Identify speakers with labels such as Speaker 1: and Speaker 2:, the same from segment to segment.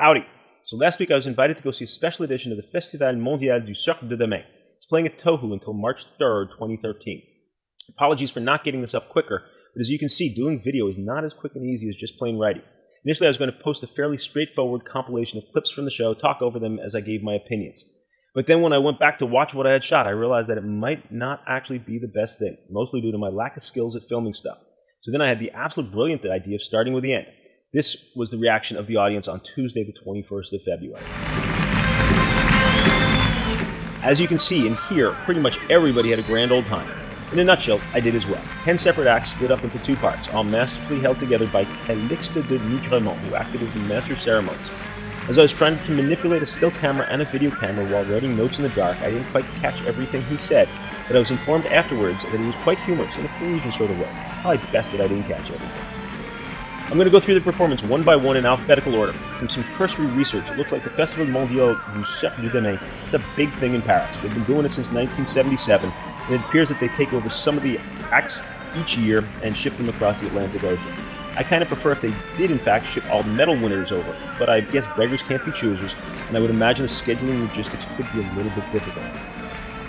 Speaker 1: Howdy. So last week I was invited to go see a special edition of the Festival Mondial du Cirque de Demain. It's playing at Tohu until March 3rd, 2013. Apologies for not getting this up quicker, but as you can see, doing video is not as quick and easy as just plain writing. Initially, I was going to post a fairly straightforward compilation of clips from the show, talk over them as I gave my opinions. But then when I went back to watch what I had shot, I realized that it might not actually be the best thing, mostly due to my lack of skills at filming stuff. So then I had the absolute brilliant idea of starting with the end. This was the reaction of the audience on Tuesday, the 21st of February. As you can see and hear, pretty much everybody had a grand old time. In a nutshell, I did as well. Ten separate acts split up into two parts, all masterfully held together by Calixte de Nigremont, who acted as the master of ceremonies. As I was trying to manipulate a still camera and a video camera while writing notes in the dark, I didn't quite catch everything he said, but I was informed afterwards that he was quite humorous in a Parisian sort of way. Probably best that I didn't catch everything. I'm going to go through the performance one by one in alphabetical order. From some cursory research, it looks like the Festival Mondial du Cirque du Demain is a big thing in Paris. They've been doing it since 1977, and it appears that they take over some of the acts each year and ship them across the Atlantic Ocean. I kind of prefer if they did in fact ship all medal winners over, but I guess beggars can't be choosers, and I would imagine the scheduling logistics could be a little bit difficult.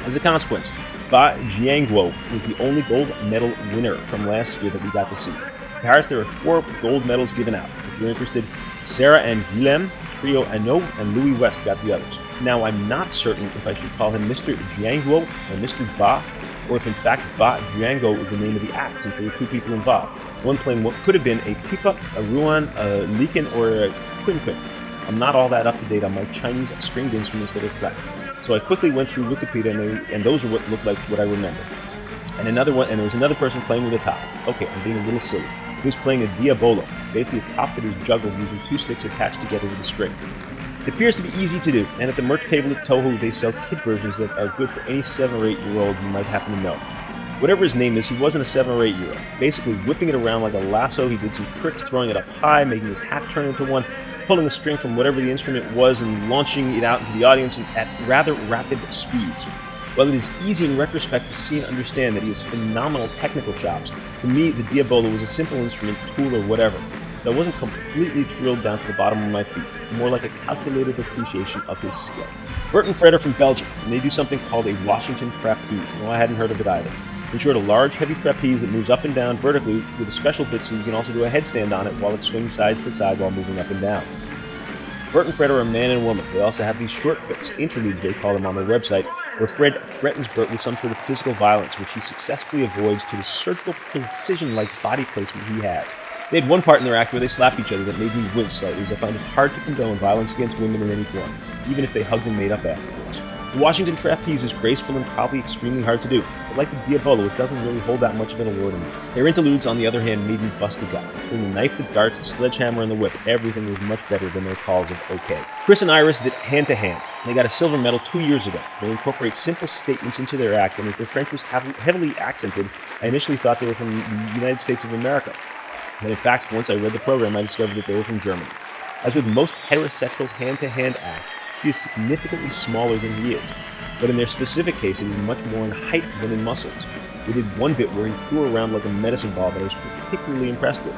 Speaker 1: As a consequence, Ba Jianguo was the only gold medal winner from last year that we got to see. Paris, there were four gold medals given out. If you're interested, Sarah and Guillem, Trio Ano, and Louis West got the others. Now, I'm not certain if I should call him Mr. Jianguo or Mr. Ba, or if in fact Ba Jianguo is the name of the act, since there were two people involved. One playing what could have been a Pipa, a Ruan, a Liken, or a Quin Quin. I'm not all that up to date on my Chinese stringed instruments that are correct. So I quickly went through Wikipedia, and, they, and those are what looked like what I remember. And another one, and there was another person playing with a top. Okay, I'm being a little silly. He was playing a diabolo, basically a top that is juggled using two sticks attached together with a string. It appears to be easy to do, and at the merch table at Tohu, they sell kid versions that are good for any 7 or 8 year old you might happen to know. Whatever his name is, he wasn't a 7 or 8 year old. Basically, whipping it around like a lasso, he did some tricks, throwing it up high, making his hat turn into one, pulling a string from whatever the instrument was, and launching it out into the audience at rather rapid speeds. While it is easy in retrospect to see and understand that he has phenomenal technical chops, to me, the Diabolo was a simple instrument, tool, or whatever. I wasn't completely thrilled down to the bottom of my feet, more like a calculated appreciation of his skill. Bert and Fred are from Belgium, and they do something called a Washington trapeze. No, I hadn't heard of it either. In short, a large, heavy trapeze that moves up and down vertically with a special bit so you can also do a headstand on it while it swings side to side while moving up and down. Bert and Fred are a man and woman. They also have these short bits, interludes they call them on their website, where Fred threatens Bert with some sort of physical violence, which he successfully avoids to the surgical precision-like body placement he has. They had one part in their act where they slapped each other that made me wince slightly, as I found it hard to condone violence against women in any form, even if they hugged and made up afterwards. The Washington trapeze is graceful and probably extremely hard to do, but like the Diabolo, it doesn't really hold that much of an allure to me. Their interludes, on the other hand, made me bust a gut. From the knife, the darts, the sledgehammer, and the whip, everything was much better than their calls of okay. Chris and Iris did hand to hand. They got a silver medal two years ago. They incorporate simple statements into their act, and as their French was heavily accented, I initially thought they were from the United States of America. But in fact, once I read the program, I discovered that they were from Germany. As with most heterosexual hand-to-hand acts, she is significantly smaller than he is, but in their specific case, it is much more in height than in muscles. We did one bit where he threw around like a medicine ball that I was particularly impressed with.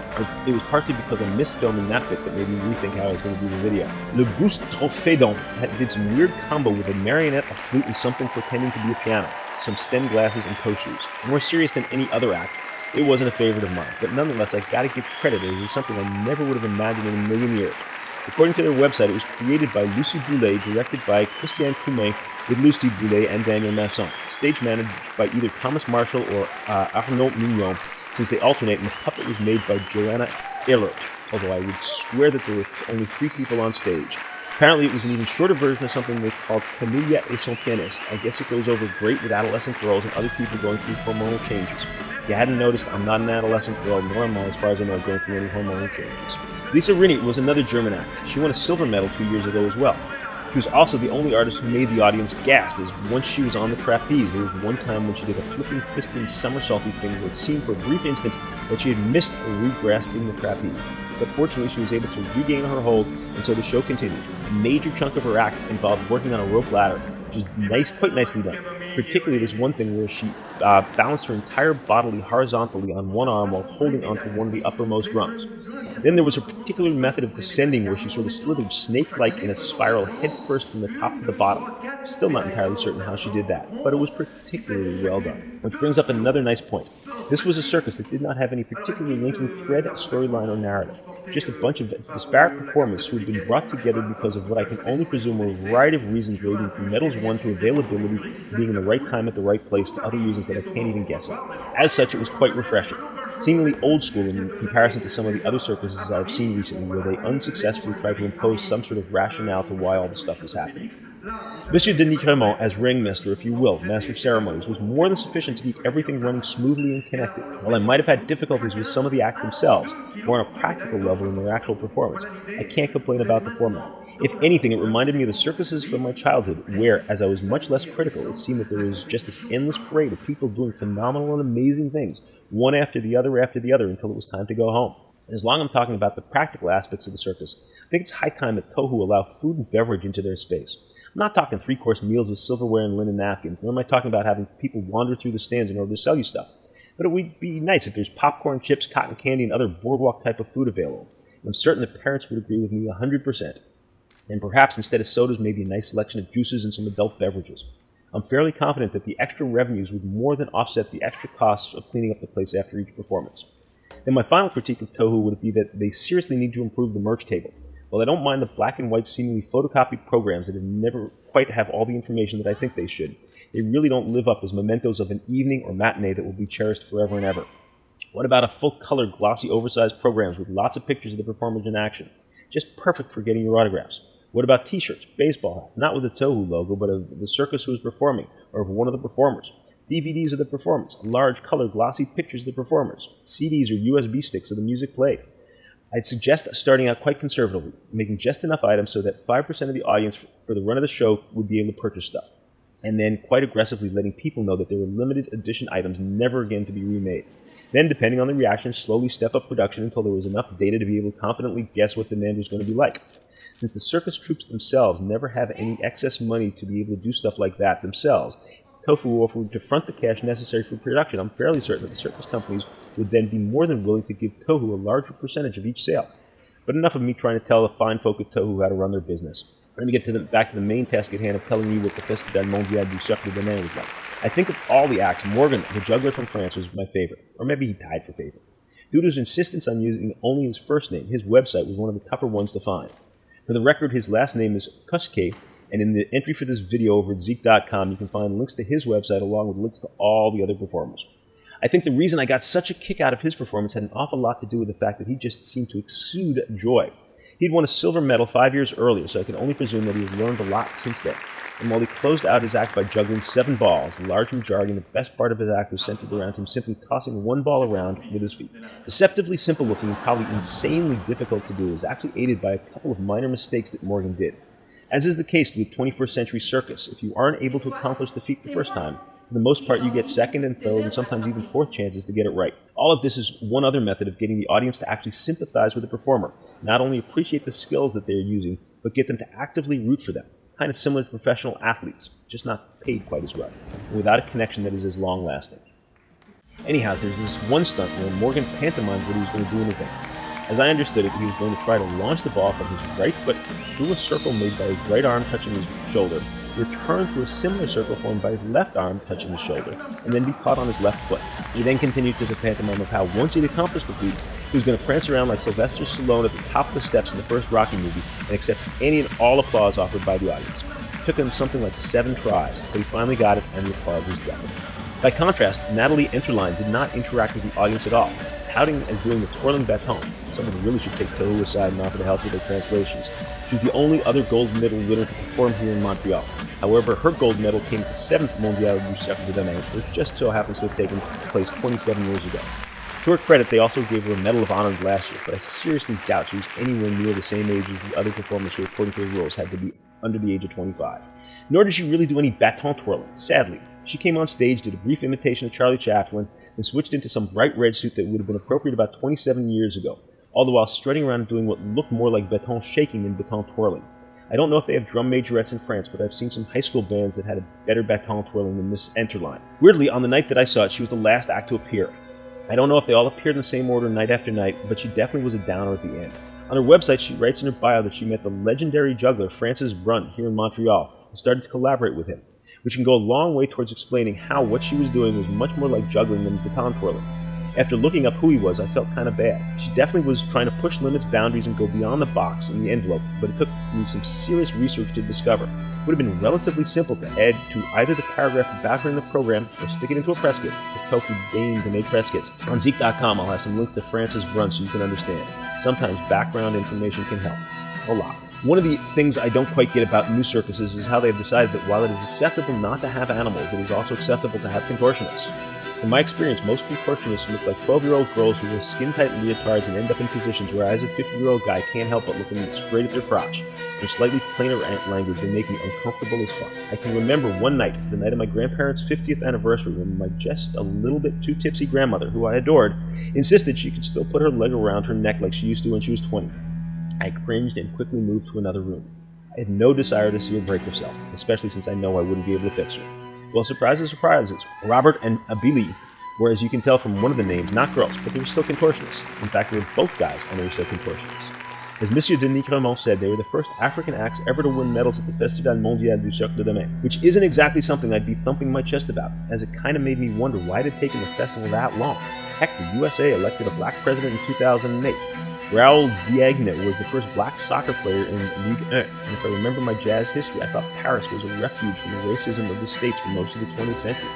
Speaker 1: It was partly because I missed filming that bit that made me rethink how I was going to do the video. Le Boost Trophedon did some weird combo with a marionette, a flute, and something pretending to be a piano, some stem glasses, and toe shoes. More serious than any other act, it wasn't a favorite of mine, but nonetheless, I gotta give credit, it was something I never would have imagined in a million years. According to their website, it was created by Lucy Boulet, directed by Christian Coumet, with Lucy Boulet and Daniel Masson, stage managed by either Thomas Marshall or uh, Arnaud Mignon, since they alternate, and the puppet was made by Joanna Ehlert, although I would swear that there were only three people on stage. Apparently, it was an even shorter version of something they called Camilla et son pianiste. I guess it goes over great with adolescent girls and other people going through hormonal changes. If you hadn't noticed, I'm not an adolescent girl, nor am I, as far as I know, going through any hormonal changes. Lisa Rinne was another German actor. She won a silver medal two years ago as well. She was also the only artist who made the audience gasp, as once she was on the trapeze, there was one time when she did a flipping piston somersaulty thing where it seemed for a brief instant that she had missed re-grasping the trapeze. But fortunately, she was able to regain her hold, and so the show continued. A major chunk of her act involved working on a rope ladder, which is nice, quite nicely done. Particularly, there's one thing where she uh, balanced her entire body horizontally on one arm while holding onto one of the uppermost rungs. Then there was a particular method of descending where she sort of slithered snake-like in a spiral headfirst from the top to the bottom. Still not entirely certain how she did that, but it was particularly well done. Which brings up another nice point. This was a circus that did not have any particularly linking thread, storyline, or narrative. Just a bunch of disparate performers who had been brought together because of what I can only presume were a variety of reasons ranging from medals won to availability, being in the right time at the right place, to other reasons that I can't even guess at. As such, it was quite refreshing. Seemingly old school in comparison to some of the other circuses I've seen recently, where they unsuccessfully tried to impose some sort of rationale to why all the stuff was happening. Monsieur de Nigremont, as ringmaster, if you will, master of ceremonies, was more than sufficient to keep everything running smoothly and connected. While I might have had difficulties with some of the acts themselves, more on a practical level in their actual performance, I can't complain about the format. If anything, it reminded me of the circuses from my childhood, where, as I was much less critical, it seemed that there was just this endless parade of people doing phenomenal and amazing things, one after the other after the other, until it was time to go home. As long as I'm talking about the practical aspects of the circus, I think it's high time that Tohu allow food and beverage into their space. I'm not talking three course meals with silverware and linen napkins, nor am I talking about having people wander through the stands in order to sell you stuff. But it would be nice if there's popcorn, chips, cotton candy, and other boardwalk type of food available. And I'm certain that parents would agree with me 100%. And perhaps instead of sodas, maybe a nice selection of juices and some adult beverages. I'm fairly confident that the extra revenues would more than offset the extra costs of cleaning up the place after each performance. Then my final critique of Tohu would be that they seriously need to improve the merch table. While I don't mind the black and white, seemingly photocopied programs that never quite have all the information that I think they should, they really don't live up as mementos of an evening or matinee that will be cherished forever and ever. What about a full color, glossy, oversized programs with lots of pictures of the performers in action? Just perfect for getting your autographs. What about t shirts, baseball hats, not with the Tohu logo, but of the circus who is performing, or of one of the performers? DVDs of the performance, large color, glossy pictures of the performers, CDs or USB sticks of the music played. I'd suggest starting out quite conservatively, making just enough items so that 5% of the audience for the run of the show would be able to purchase stuff. And then quite aggressively letting people know that there were limited edition items never again to be remade. Then, depending on the reaction, slowly step up production until there was enough data to be able to confidently guess what demand was going to be like. Since the circus troops themselves never have any excess money to be able to do stuff like that themselves, Tohu offered to front the cash necessary for production, I'm fairly certain that the circus companies would then be more than willing to give Tohu a larger percentage of each sale. But enough of me trying to tell the fine folk at Tohu how to run their business. Let me get to the, back to the main task at hand of telling you what the Festival Mondial du Cirque de Demain was like. I think of all the acts, Morgan, the juggler from France, was my favorite. Or maybe he died for favorite. Due to his insistence on using only his first name, his website was one of the tougher ones to find. For the record, his last name is Cosquer, and in the entry for this video over at Zeek.com, you can find links to his website along with links to all the other performers. I think the reason I got such a kick out of his performance had an awful lot to do with the fact that he just seemed to exude joy. He'd won a silver medal five years earlier, so I can only presume that he's learned a lot since then. And while he closed out his act by juggling seven balls, the large majority and the best part of his act was centered around him simply tossing one ball around with his feet. Deceptively simple looking and probably insanely difficult to do, was actually aided by a couple of minor mistakes that Morgan did. As is the case with 21st century circus, if you aren't able to accomplish the feat the first time, for the most part, you get second and third, and sometimes even fourth chances to get it right. All of this is one other method of getting the audience to actually sympathize with the performer, not only appreciate the skills that they're using, but get them to actively root for them. Kind of similar to professional athletes, just not paid quite as well, without a connection that is as long lasting. Anyhow, there's this one stunt where Morgan pantomimes what he was going to do in advance. As I understood it, he was going to try to launch the ball from his right foot through a circle made by his right arm touching his shoulder, return through a similar circle formed by his left arm touching his shoulder, and then be caught on his left foot. He then continued to the pantomime of how once he'd accomplished the feat, was going to prance around like Sylvester Stallone at the top of the steps in the first Rocky movie and accept any and all applause offered by the audience. It took him something like seven tries, but he finally got it, and the applause was deafening. By contrast, Nathalie Enterline did not interact with the audience at all, touting as doing the twirling baton. Someone really should take Tohu aside and offer to help with their translations. She's the only other gold medal winner to perform here in Montreal. However, her gold medal came at the 7th Mondial du Cirque de Demain, which just so happens to have taken place 27 years ago. To her credit, they also gave her a Medal of Honor last year, but I seriously doubt she was anywhere near the same age as the other performers who, according to the rules, had to be under the age of 25. Nor did she really do any baton twirling, sadly. She came on stage, did a brief imitation of Charlie Chaplin, and switched into some bright red suit that would have been appropriate about 27 years ago, all the while strutting around doing what looked more like baton shaking than baton twirling. I don't know if they have drum majorettes in France, but I've seen some high school bands that had a better baton twirling than Miss Enterline. Weirdly, on the night that I saw it, she was the last act to appear. I don't know if they all appeared in the same order night after night, but she definitely was a downer at the end. On her website, she writes in her bio that she met the legendary juggler Francis Brunn here in Montreal and started to collaborate with him, which can go a long way towards explaining how what she was doing was much more like juggling than baton twirling. After looking up who he was, I felt kind of bad. She definitely was trying to push limits, boundaries, and go beyond the box and the envelope, but it took me some serious research to discover. It would have been relatively simple to add to either the paragraph about her in the program or stick it into a press kit if Kofi deigned to make press kits. On Zeek.com, I'll have some links to Francis Brunn so you can understand. Sometimes background information can help. A lot. One of the things I don't quite get about new circuses is how they've decided that while it is acceptable not to have animals, it is also acceptable to have contortionists. In my experience, most contortionists look like 12-year-old girls who wear skin-tight leotards and end up in positions where I, as a 50-year-old guy, can't help but looking straight at their crotch. In slightly plainer language, they make me uncomfortable as fuck. I can remember one night, the night of my grandparents' 50th anniversary, when my just a little bit too tipsy grandmother, who I adored, insisted she could still put her leg around her neck like she used to when she was 20. I cringed and quickly moved to another room. I had no desire to see her break herself, especially since I know I wouldn't be able to fix her. Well, surprises, surprises. Robert and Abili were, as you can tell from one of the names, not girls, but they were still contortionists. In fact, they were both guys, and they were still contortionists. As Monsieur de Nigremont said, they were the first African acts ever to win medals at the Festival Mondial du Cirque de Demain, which isn't exactly something I'd be thumping my chest about, as it kind of made me wonder why it had taken the festival that long. Heck, the USA elected a black president in 2008. Raoul Diagne was the first black soccer player in Ligue 1, and if I remember my jazz history, I thought Paris was a refuge from the racism of the States for most of the 20th century.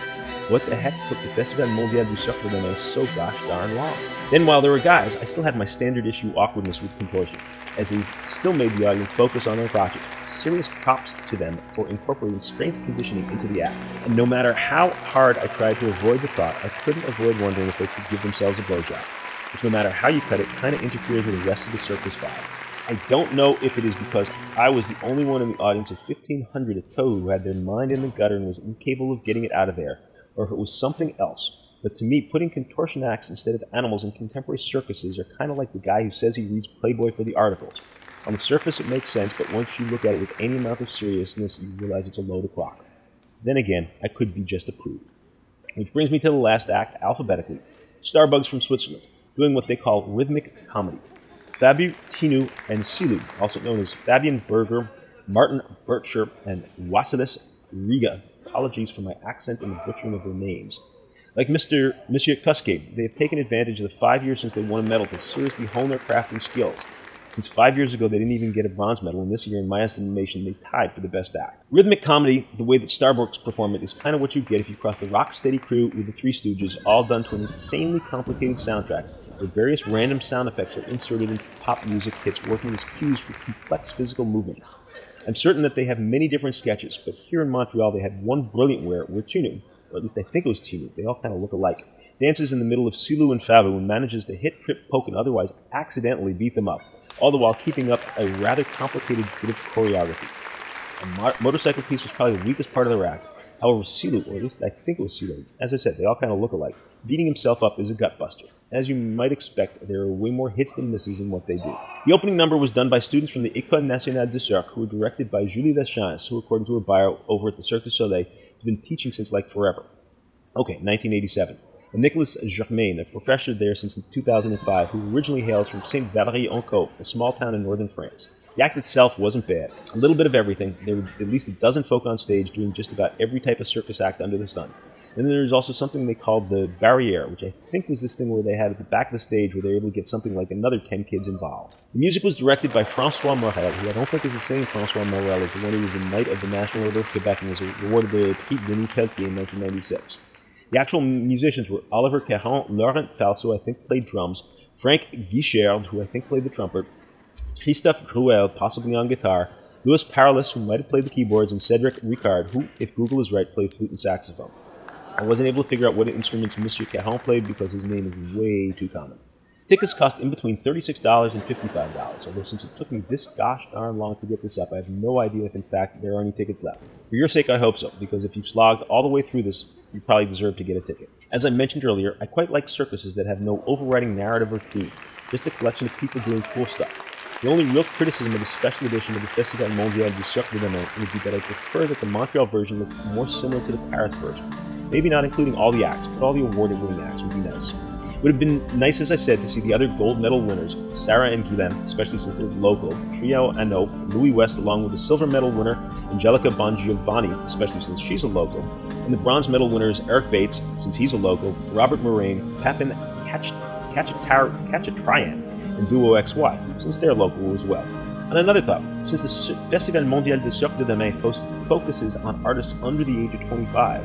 Speaker 1: What the heck took the Festival Mondial du Cirque de Demain so gosh darn long? Then while there were guys, I still had my standard issue awkwardness with contortion, as these still made the audience focus on their crotches. Serious props to them for incorporating strength conditioning into the act. And no matter how hard I tried to avoid the thought, I couldn't avoid wondering if they could give themselves a blowjob which no matter how you cut it, kind of interferes with the rest of the circus vibe. I don't know if it is because I was the only one in the audience of 1,500 at Tohu who had their mind in the gutter and was incapable of getting it out of there, or if it was something else. But to me, putting contortion acts instead of animals in contemporary circuses are kind of like the guy who says he reads Playboy for the articles. On the surface, it makes sense, but once you look at it with any amount of seriousness, you realize it's a load of clock. Then again, I could be just a prude. Which brings me to the last act, alphabetically. Starbugs from Switzerland doing what they call rhythmic comedy. Fabu Tinu and Silu, also known as Fabian Berger, Martin Bircher, and Wasilis Riga. Apologies for my accent and the butchering of their names. Like Mr. Monsieur they have taken advantage of the five years since they won a medal to seriously hone their craft and skills. Since five years ago, they didn't even get a bronze medal, and this year, in my estimation, they tied for the best act. Rhythmic comedy, the way that Starbugs perform it, is kind of what you get if you cross the rock steady crew with the Three Stooges, all done to an insanely complicated soundtrack where various random sound effects are inserted into pop music hits working as cues for complex physical movement. I'm certain that they have many different sketches, but here in Montreal they had one brilliant where, where Tinu, or at least I think it was Tinu, they all kind of look alike, dances in the middle of Silu and Fabu and manages to hit, trip, poke, and otherwise accidentally beat them up, all the while keeping up a rather complicated bit of choreography. A mo motorcycle piece was probably the weakest part of the act. However, Silu, or at least I think it was Silu, as I said, they all kind of look alike. Beating himself up is a gutbuster. As you might expect, there are way more hits than misses in what they do. The opening number was done by students from the École Nationale du Cirque, who were directed by Julie Lachance, who, according to her bio over at the Cirque du Soleil, has been teaching since like forever. Okay, 1987. And Nicolas Germain, a professor there since 2005, who originally hails from Saint Valery-en-Caux, a small town in northern France. The act itself wasn't bad. A little bit of everything. There were at least a dozen folk on stage doing just about every type of circus act under the sun. And then there's also something they called the barriere, which I think was this thing where they had at the back of the stage where they were able to get something like another 10 kids involved. The music was directed by Francois Morel, who I don't think is the same Francois Morel as the one who was the Knight of the National Order of Quebec and was awarded the Prix Denise Pelletier in 1996. The actual musicians were Oliver Caron, Laurent Falso, I think played drums, Frank Guichard, who I think played the trumpet, Christophe Gruel, possibly on guitar, Louis Paralis, who might have played the keyboards, and Cedric Ricard, who, if Google is right, played flute and saxophone. I wasn't able to figure out what instruments Monsieur Caron played because his name is way too common. Tickets cost in between $36 and $55, although since it took me this gosh darn long to get this up, I have no idea if in fact there are any tickets left. For your sake, I hope so, because if you've slogged all the way through this, you probably deserve to get a ticket. As I mentioned earlier, I quite like circuses that have no overriding narrative or theme, just a collection of people doing cool stuff. The only real criticism of the special edition of the Festival Mondial du Cirque de Demain would be that I prefer that the Montreal version looked more similar to the Paris version. Maybe not including all the acts, but all the award winning acts would be nice. It would have been nice, as I said, to see the other gold medal winners, Sarah and Guilhem, especially since they're local, Trio Anop, Louis West, along with the silver medal winner, Angelica Bongiovonni, especially since she's a local, and the bronze medal winners, Eric Bates, since he's a local, Robert Moraine, Papin Khachatryan, and Duo XY, since they're local as well. And another thought, since the Festival Mondial de Cirque de Demain focuses on artists under the age of 25,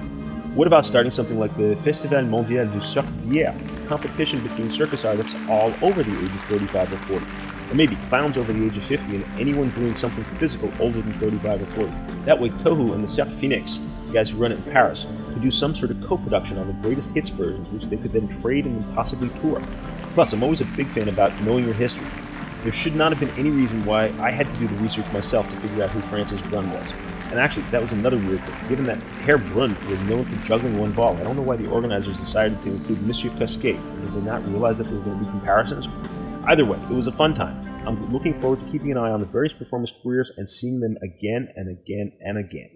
Speaker 1: what about starting something like the Festival Mondial du Cirque d'Hier, competition between circus artists all over the age of 35 or 40? Or maybe clowns over the age of 50 and anyone doing something physical older than 35 or 40. That way Tohu and the Cirque Phoenix, the guys who run it in Paris, could do some sort of co-production on the greatest hits versions which they could then trade and then possibly tour. Plus, I'm always a big fan about knowing your history. There should not have been any reason why I had to do the research myself to figure out who Francis Brunn was. And actually, that was another weird thing. Given that Herr Brunn was known for juggling one ball, I don't know why the organizers decided to include Monsieur Cascade. Did they not realize that there were going to be comparisons? Either way, it was a fun time. I'm looking forward to keeping an eye on the various performance careers and seeing them again and again and again.